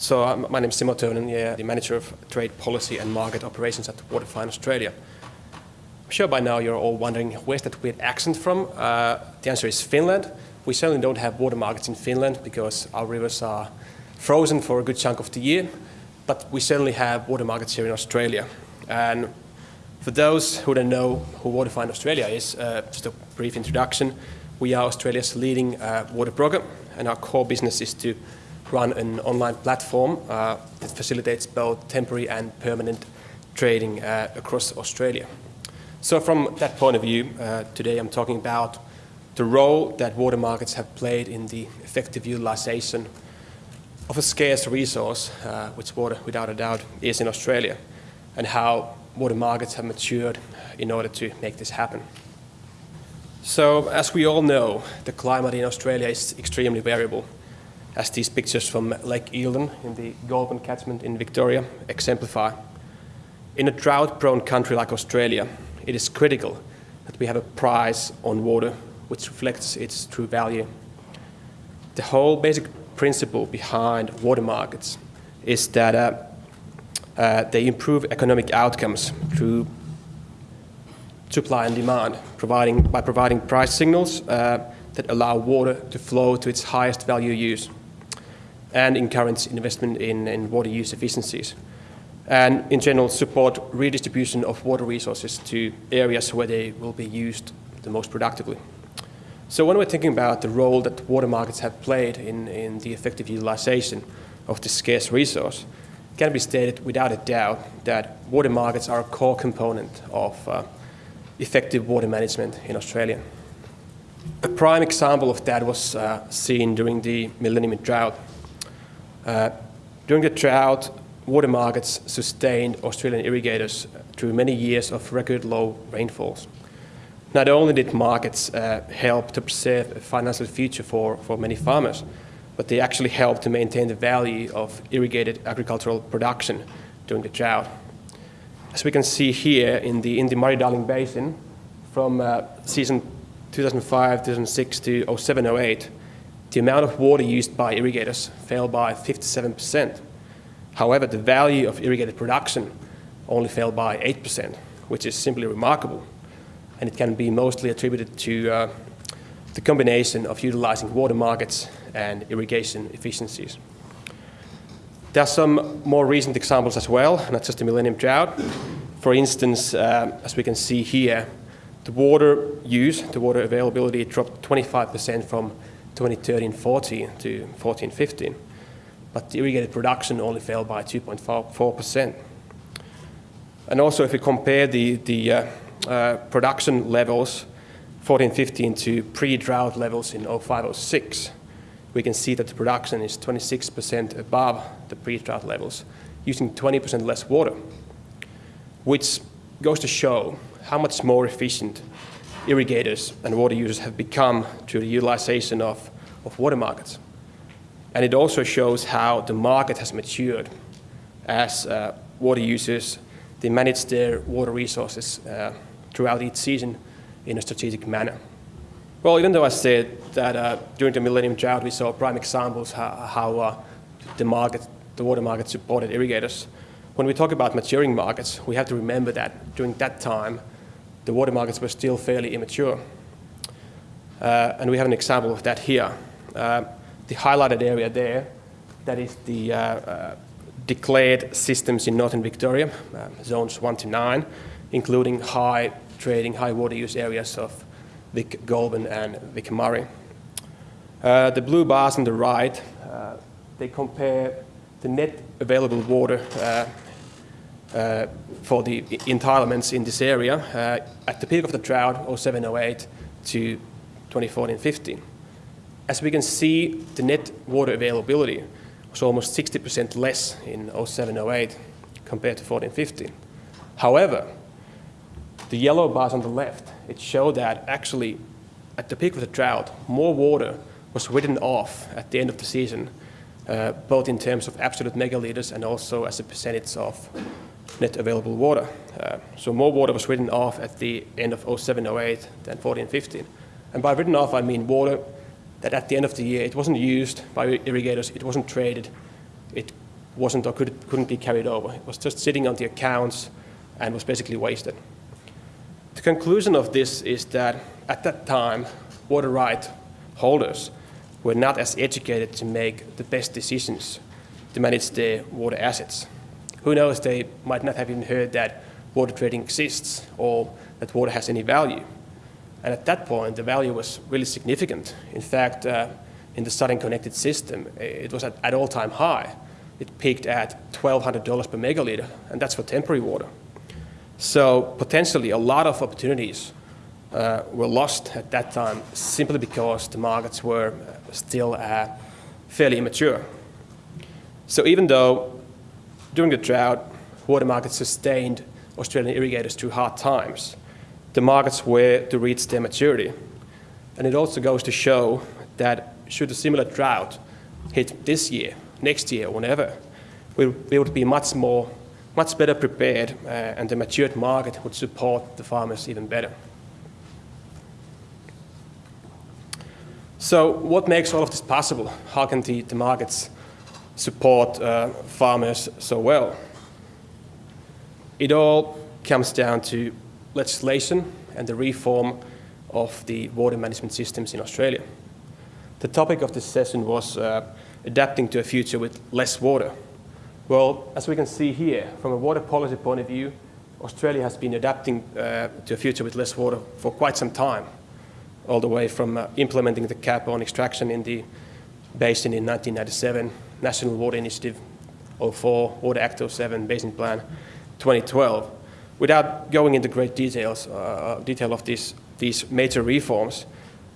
So my name is Simo Tonen, yeah, the manager of trade policy and market operations at Waterfind Australia. I'm sure by now you're all wondering where's that weird accent from? Uh, the answer is Finland. We certainly don't have water markets in Finland because our rivers are frozen for a good chunk of the year, but we certainly have water markets here in Australia. And for those who don't know who Waterfind Australia is, uh, just a brief introduction. We are Australia's leading uh, water broker, and our core business is to run an online platform uh, that facilitates both temporary and permanent trading uh, across Australia. So from that point of view, uh, today I'm talking about the role that water markets have played in the effective utilization of a scarce resource, uh, which water without a doubt is in Australia, and how water markets have matured in order to make this happen. So as we all know, the climate in Australia is extremely variable as these pictures from Lake Eildon in the Goulburn catchment in Victoria exemplify. In a drought-prone country like Australia, it is critical that we have a price on water which reflects its true value. The whole basic principle behind water markets is that uh, uh, they improve economic outcomes through supply and demand, providing, by providing price signals uh, that allow water to flow to its highest value use and encourage investment in, in water use efficiencies. And in general, support redistribution of water resources to areas where they will be used the most productively. So when we're thinking about the role that water markets have played in, in the effective utilization of this scarce resource, it can be stated without a doubt that water markets are a core component of uh, effective water management in Australia. A prime example of that was uh, seen during the millennium drought during the drought, water markets sustained Australian irrigators through many years of record low rainfalls. Not only did markets uh, help to preserve a financial future for, for many farmers, but they actually helped to maintain the value of irrigated agricultural production during the drought. As we can see here in the, in the Murray-Darling Basin, from uh, season 2005, 2006 to 07, 08, the amount of water used by irrigators fell by 57%. However, the value of irrigated production only fell by 8%, which is simply remarkable. And it can be mostly attributed to uh, the combination of utilizing water markets and irrigation efficiencies. There are some more recent examples as well, not just the Millennium Drought. For instance, uh, as we can see here, the water use, the water availability dropped 25% from 2013-14 to 14-15, but the irrigated production only fell by 2.4%. And also if we compare the, the uh, uh, production levels 14-15 to pre-drought levels in 05-06, we can see that the production is 26% above the pre-drought levels, using 20% less water, which goes to show how much more efficient irrigators and water users have become through the utilization of, of water markets. And it also shows how the market has matured as uh, water users, they manage their water resources uh, throughout each season in a strategic manner. Well, even though I said that uh, during the Millennium Drought we saw prime examples how, how uh, the market, the water market supported irrigators, when we talk about maturing markets, we have to remember that during that time, the water markets were still fairly immature. Uh, and we have an example of that here. Uh, the highlighted area there, that is the uh, uh declared systems in Northern Victoria, uh, zones 1 to 9, including high trading, high water use areas of Vic Goulburn and Vic Murray. Uh, the blue bars on the right, they compare the net available water uh, for the entitlements in this area uh, at the peak of the drought 0708 to 2014-15. As we can see, the net water availability was almost 60% less in 0708 compared to 14-15. However, the yellow bars on the left, it showed that actually at the peak of the drought, more water was written off at the end of the season, uh, both in terms of absolute megaliters and also as a percentage of net available water. Uh, so more water was written off at the end of 07, 08 than 14, 15. And by written off, I mean water that at the end of the year, it wasn't used by irrigators, it wasn't traded, it wasn't or could, couldn't be carried over. It was just sitting on the accounts and was basically wasted. The conclusion of this is that at that time, water right holders were not as educated to make the best decisions to manage their water assets. Who knows, they might not have even heard that water trading exists or that water has any value. And at that point, the value was really significant. In fact, uh, in the Southern Connected system, it was at, at all-time high. It peaked at $1,200 per megaliter, and that's for temporary water. So potentially a lot of opportunities uh, were lost at that time simply because the markets were still uh, fairly immature. So even though during the drought, water markets sustained Australian irrigators through hard times, the markets were to reach their maturity. And it also goes to show that should a similar drought hit this year, next year, or whenever, we, we would be much more, much better prepared uh, and the matured market would support the farmers even better. So what makes all of this possible? How can the, the markets support uh, farmers so well? It all comes down to legislation and the reform of the water management systems in Australia. The topic of this session was uh, adapting to a future with less water. Well, as we can see here, from a water policy point of view, Australia has been adapting uh, to a future with less water for quite some time, all the way from uh, implementing the cap on extraction in the basin in 1997, National Water Initiative 04, Water Act 07, Basin Plan 2012. Without going into great details, uh, detail of these, these major reforms,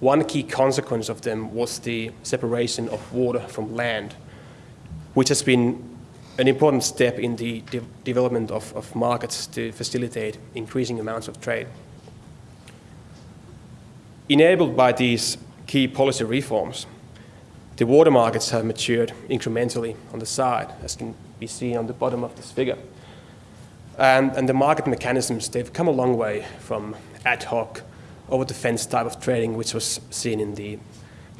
one key consequence of them was the separation of water from land, which has been an important step in the de development of, of markets to facilitate increasing amounts of trade. Enabled by these key policy reforms, the water markets have matured incrementally on the side, as can be seen on the bottom of this figure. And, and the market mechanisms, they've come a long way from ad hoc over the fence type of trading which was seen in the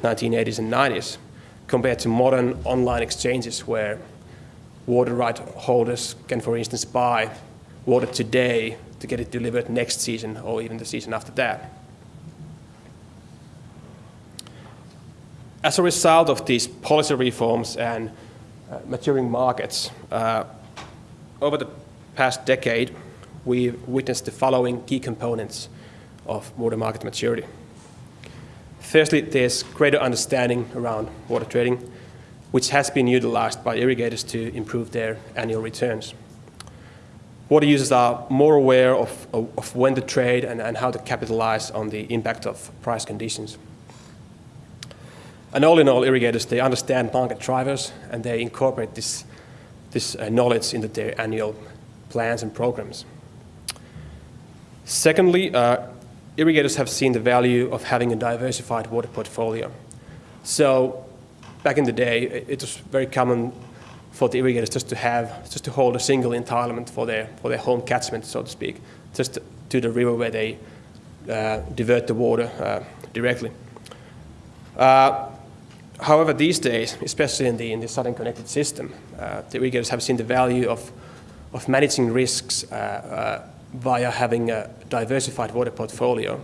1980s and 90s compared to modern online exchanges where water right holders can, for instance, buy water today to get it delivered next season or even the season after that. As a result of these policy reforms and uh, maturing markets, uh, over the past decade, we've witnessed the following key components of water market maturity. Firstly, there's greater understanding around water trading, which has been utilized by irrigators to improve their annual returns. Water users are more aware of, of, of when to trade and, and how to capitalize on the impact of price conditions. And all in all, irrigators, they understand market drivers and they incorporate this, this uh, knowledge into their annual plans and programs. Secondly, uh, irrigators have seen the value of having a diversified water portfolio. So back in the day, it was very common for the irrigators just to have, just to hold a single entitlement for their, for their home catchment, so to speak, just to the river where they uh, divert the water uh, directly. Uh, however, these days, especially in the, in the Southern Connected system, uh, the irrigators have seen the value of, of managing risks uh, uh, via having a diversified water portfolio,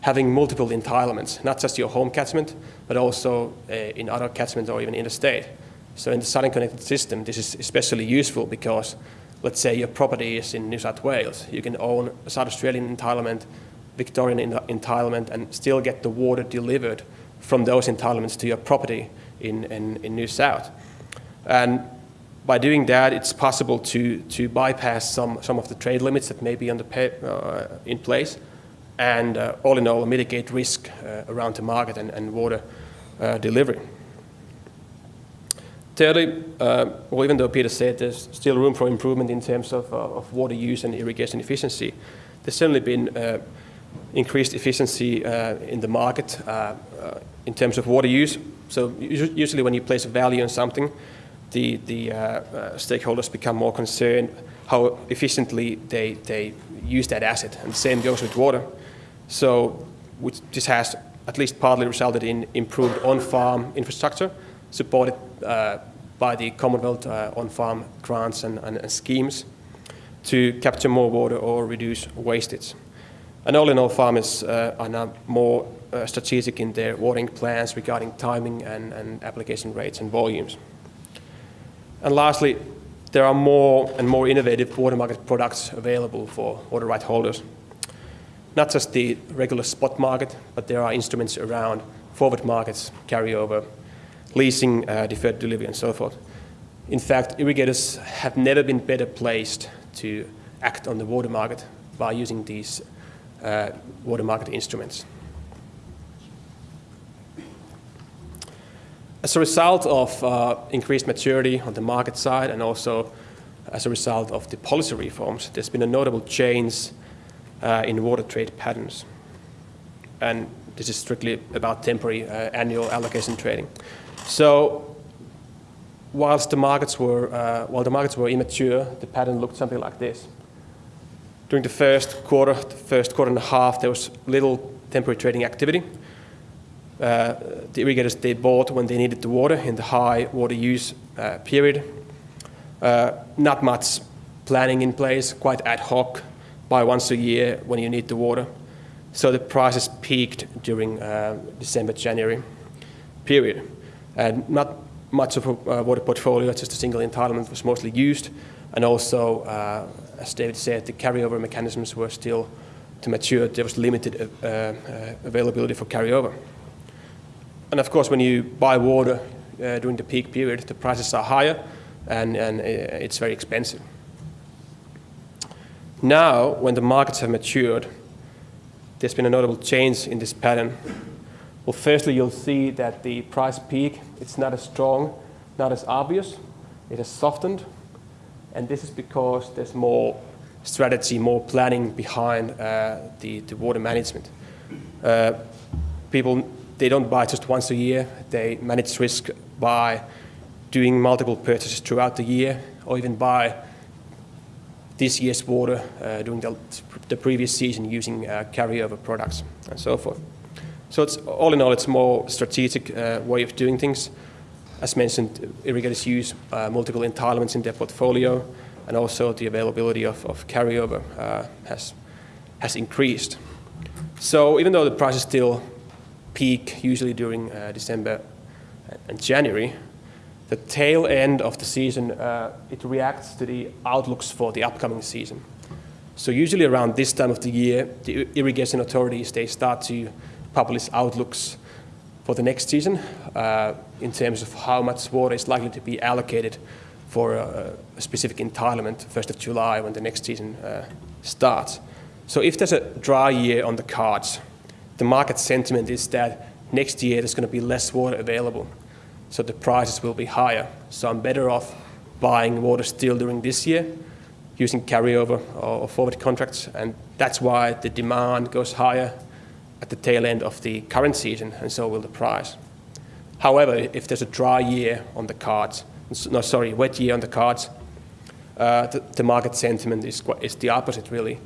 having multiple entitlements, not just your home catchment, but also uh, in other catchments or even interstate. So in the Southern Connected system, this is especially useful because, let's say your property is in New South Wales, you can own a South Australian entitlement, Victorian entitlement, and still get the water delivered from those entitlements to your property in, in, in New South. And by doing that, it's possible to, to bypass some, some of the trade limits that may be on the uh, in place and uh, all in all mitigate risk uh, around the market and, and water uh, delivery. Thirdly, uh, well, even though Peter said there's still room for improvement in terms of, uh, of water use and irrigation efficiency, there's certainly been increased efficiency in the market in terms of water use. So usually when you place a value on something, the, the uh, uh, stakeholders become more concerned how efficiently they, they use that asset. And the same goes with water. So which this has at least partly resulted in improved on-farm infrastructure, supported uh, by the Commonwealth uh, on-farm grants and, and, and, schemes to capture more water or reduce wastage. And all in all, farmers uh, are now more uh, strategic in their watering plans regarding timing and, and application rates and volumes. And lastly, there are more and more innovative water market products available for water right holders. Not just the regular spot market, but there are instruments around forward markets, carryover, leasing, uh, deferred delivery, and so forth. In fact, irrigators have never been better placed to act on the water market by using these uh, water market instruments. As a result of uh, increased maturity on the market side and also as a result of the policy reforms, there's been a notable change uh, in water trade patterns. And this is strictly about temporary uh, annual allocation trading. So whilst the markets were, uh, while the markets were immature, the pattern looked something like this. During the first quarter, the first quarter and a half, there was little temporary trading activity. Uh, the irrigators, they bought when they needed the water in the high water use uh, period. Uh, not much planning in place, quite ad hoc, buy once a year when you need the water. So the prices peaked during uh, December, January period. And not much of a uh, water portfolio, just a single entitlement was mostly used. And also, uh, as David said, the carryover mechanisms were still to mature. There was limited availability for carryover. And of course, when you buy water uh, during the peak period, the prices are higher and, and it's very expensive. Now, when the markets have matured, there's been a notable change in this pattern well, firstly, you'll see that the price peak, it's not as strong, not as obvious. It has softened. And this is because there's more strategy, more planning behind uh, the, the water management. Uh, people, they don't buy just once a year. They manage risk by doing multiple purchases throughout the year or even buy this year's water uh, during the, the, previous season using uh, carryover products and so forth. So it's, all in all, it's more strategic uh, way of doing things. As mentioned, irrigators use multiple entitlements in their portfolio, and also the availability of, of carryover uh, has, has increased. So even though the price is still peak usually during uh, December and January, the tail end of the season, uh, it reacts to the outlooks for the upcoming season. So usually around this time of the year, the irrigation authorities, they start to publish outlooks for the next season uh, in terms of how much water is likely to be allocated for a, a specific entitlement 1st of July when the next season uh, starts. So if there's a dry year on the cards, the market sentiment is that next year there's going to be less water available, so the prices will be higher. So I'm better off buying water still during this year, using carryover or forward contracts, and that's why the demand goes higher at the tail end of the current season, and so will the price. However, if there's a dry year on the cards, no, sorry, wet year on the cards, uh, the, the, market sentiment is, is the opposite, really.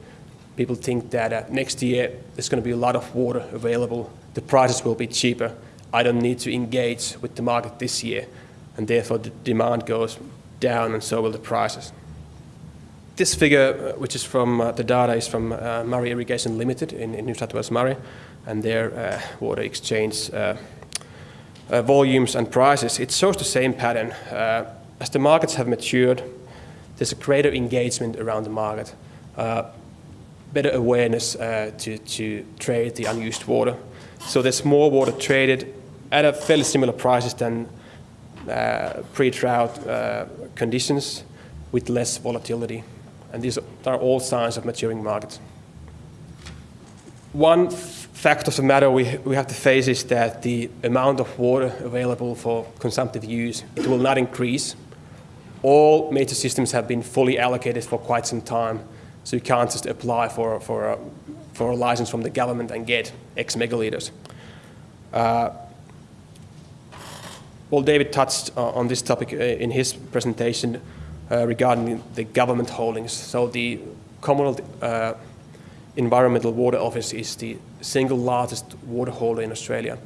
People think that uh, next year there's going to be a lot of water available, the prices will be cheaper, I don't need to engage with the market this year, and therefore the demand goes down, and so will the prices. This figure, uh, which is from uh, the data, is from uh, Murray Irrigation Limited in, in New South Wales Murray and their uh, water exchange uh, uh, volumes and prices, it shows the same pattern. as the markets have matured, there's a greater engagement around the market, better awareness to, to trade the unused water. So there's more water traded at a fairly similar prices than uh, pre-drought uh, conditions with less volatility. And these are all signs of maturing markets. One fact of the matter we, we have to face is that the amount of water available for consumptive use, it will not increase. All major systems have been fully allocated for quite some time, so you can't just apply for, for, a, for a license from the government and get X megaliters. Uh, well, David touched uh, on this topic uh, in his presentation uh, regarding the government holdings. So the Commonwealth uh, Environmental Water Office is the single largest water holder in Australia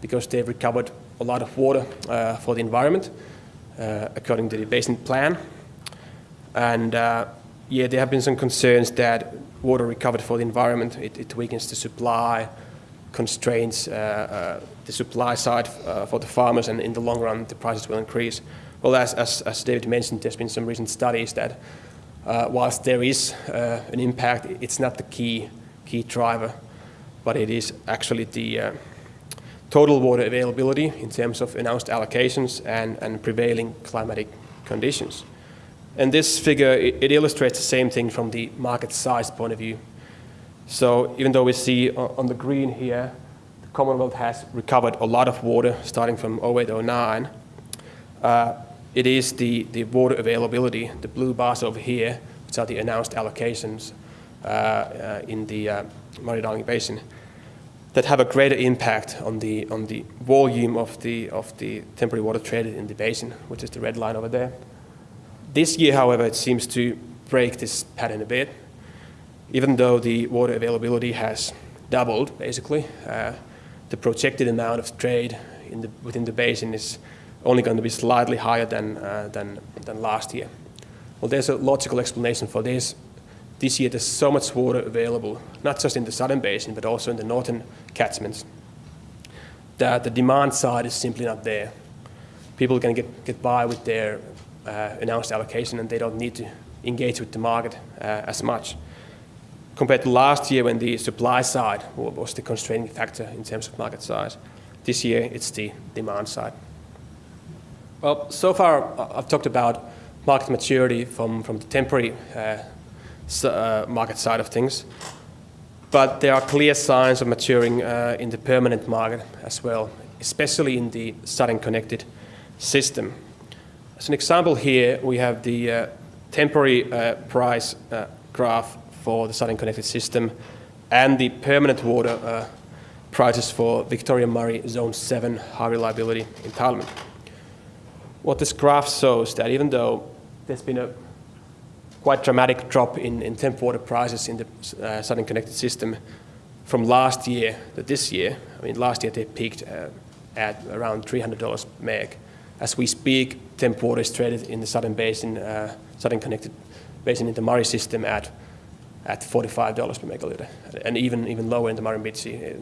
because they've recovered a lot of water uh, for the environment uh, according to the basin plan. And uh, yeah, there have been some concerns that water recovered for the environment, it, it weakens the supply, constraints uh, uh, the supply side uh, for the farmers, and in the long run, the prices will increase. Well, as, as, as David mentioned, there's been some recent studies that uh, whilst there is uh, an impact, it's not the key, key driver, but it is actually the uh, total water availability in terms of announced allocations and, and prevailing climatic conditions. And this figure, it, it, illustrates the same thing from the market size point of view. So even though we see on the green here, the Commonwealth has recovered a lot of water starting from 08, 09, uh, it is the, the water availability, the blue bars over here, which are the announced allocations uh, uh, in the uh, Murray-Darling Basin, that have a greater impact on the, on the volume of the, of the temporary water traded in the basin, which is the red line over there. This year, however, it seems to break this pattern a bit. Even though the water availability has doubled, basically, uh, the projected amount of trade the, within the basin is only going to be slightly higher than, uh, than, than last year. Well, there's a logical explanation for this. This year, there's so much water available, not just in the southern basin, but also in the northern catchments, that the demand side is simply not there. People can get, get by with their announced allocation and they don't need to engage with the market uh, as much. Compared to last year when the supply side was the constraining factor in terms of market size, this year it's the demand side. Well, so far uh, I've talked about market maturity from, from the temporary uh, uh, market side of things, but there are clear signs of maturing uh, in the permanent market as well, especially in the Southern Connected system. As an example here, we have the uh, temporary uh, price uh, graph for the Southern Connected System and the permanent water uh, prices for Victoria Murray Zone 7 high reliability entitlement. What this graph shows is that even though there's been a quite dramatic drop in, in temp water prices in the uh, Southern Connected System from last year to this year, I mean last year they peaked uh, at around $300 meg as we speak, temp water is traded in the southern basin, uh, southern connected basin in the Murray system at at $45 per megaliter, and even even lower in the Murrumbidgee.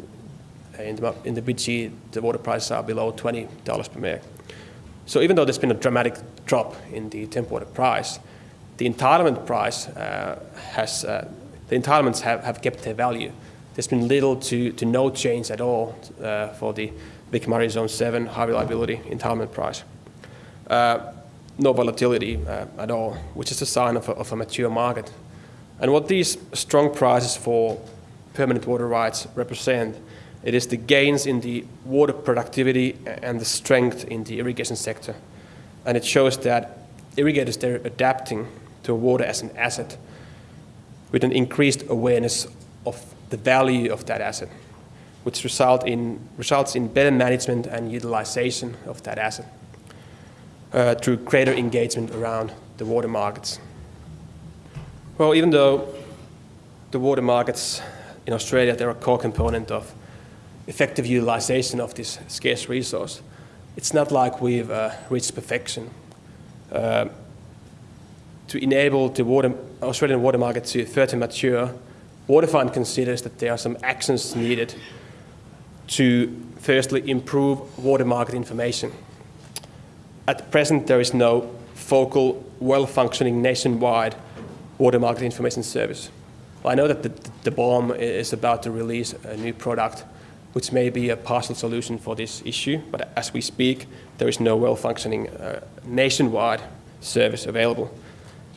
Uh, in the, in the the water prices are below $20 per meg. So even though there's been a dramatic drop in the temp water price, the entitlement price uh, has, uh, the entitlements have, have kept their value. There's been little to, to no change at all uh, for the Murray Zone 7 high reliability entitlement price. Uh, no volatility uh, at all, which is a sign of a, of a mature market. And what these strong prices for permanent water rights represent, it is the gains in the water productivity and the strength in the irrigation sector. And it shows that irrigators, they're adapting to water as an asset with an increased awareness of the value of that asset which result in, results in better management and utilization of that asset uh, through greater engagement around the water markets. Well, even though the water markets in Australia, they're a core component of effective utilization of this scarce resource, it's not like we've uh, reached perfection. Uh, to enable the water, Australian water market to further mature, Waterfind considers that there are some actions needed to firstly improve water market information. At present, there is no focal, well-functioning nationwide water market information service. Well, I know that the, the BOM is about to release a new product which may be a partial solution for this issue, but as we speak, there is no well-functioning uh, nationwide service available.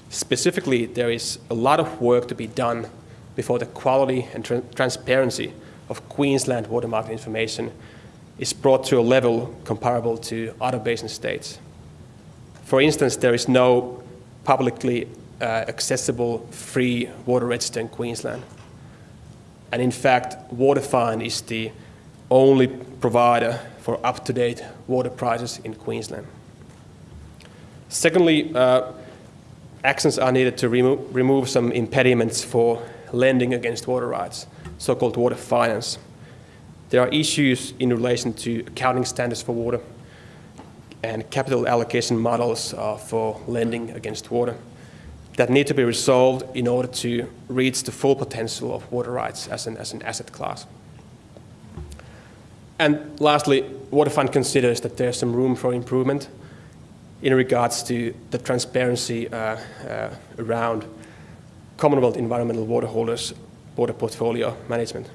Specifically, there is a lot of work to be done before the quality and tra transparency of Queensland water market information is brought to a level comparable to other basin states. For instance, there is no publicly uh, accessible free water register in Queensland. And in fact, Waterfind is the only provider for up-to-date water prices in Queensland. Secondly, uh, actions are needed to remo remove some impediments for lending against water rights so-called water finance. There are issues in relation to accounting standards for water, and capital allocation models uh, for lending against water that need to be resolved in order to reach the full potential of water rights as an, as an asset class. And lastly, Waterfind considers that there's some room for improvement in regards to the transparency uh, uh, around Commonwealth environmental water holders' water portfolio management.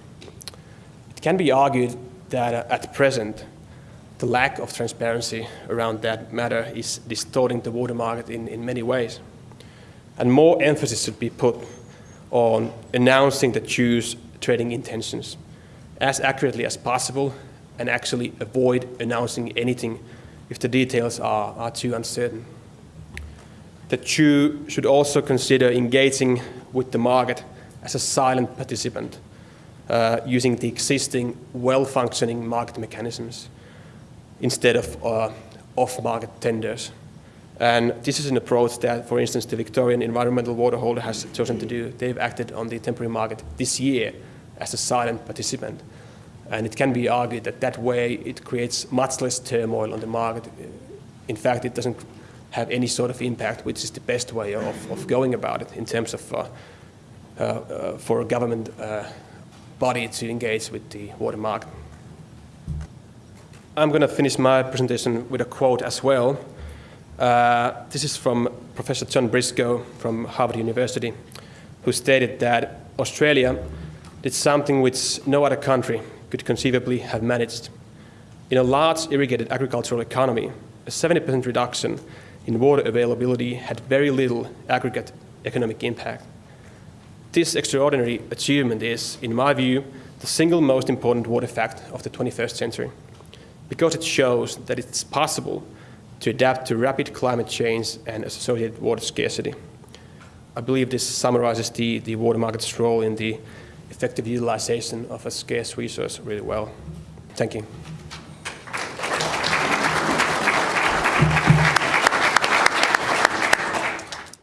It can be argued that uh, at present, the lack of transparency around that matter is distorting the water market in, in many ways. And more emphasis should be put on announcing the CHU's trading intentions as accurately as possible and actually avoid announcing anything if the details are, are too uncertain. The CHU should also consider engaging with the market as a silent participant uh, using the existing well-functioning market mechanisms instead of uh, off-market tenders. And this is an approach that, for instance, the Victorian Environmental Water Holder has chosen to do. They've acted on the temporary market this year as a silent participant. And it can be argued that that way it creates much less turmoil on the market. In fact, it doesn't have any sort of impact, which is the best way of, of going about it in terms of uh, for a government uh, body to engage with the water market. I'm going to finish my presentation with a quote as well. Uh, this is from Professor John Briscoe from Harvard University, who stated that Australia did something which no other country could conceivably have managed. In a large irrigated agricultural economy, a 70% reduction in water availability had very little aggregate economic impact. This extraordinary achievement is, in my view, the single most important water fact of the 21st century because it shows that it's possible to adapt to rapid climate change and associated water scarcity. I believe this summarizes the, the water market's role in the effective utilization of a scarce resource really well. Thank you.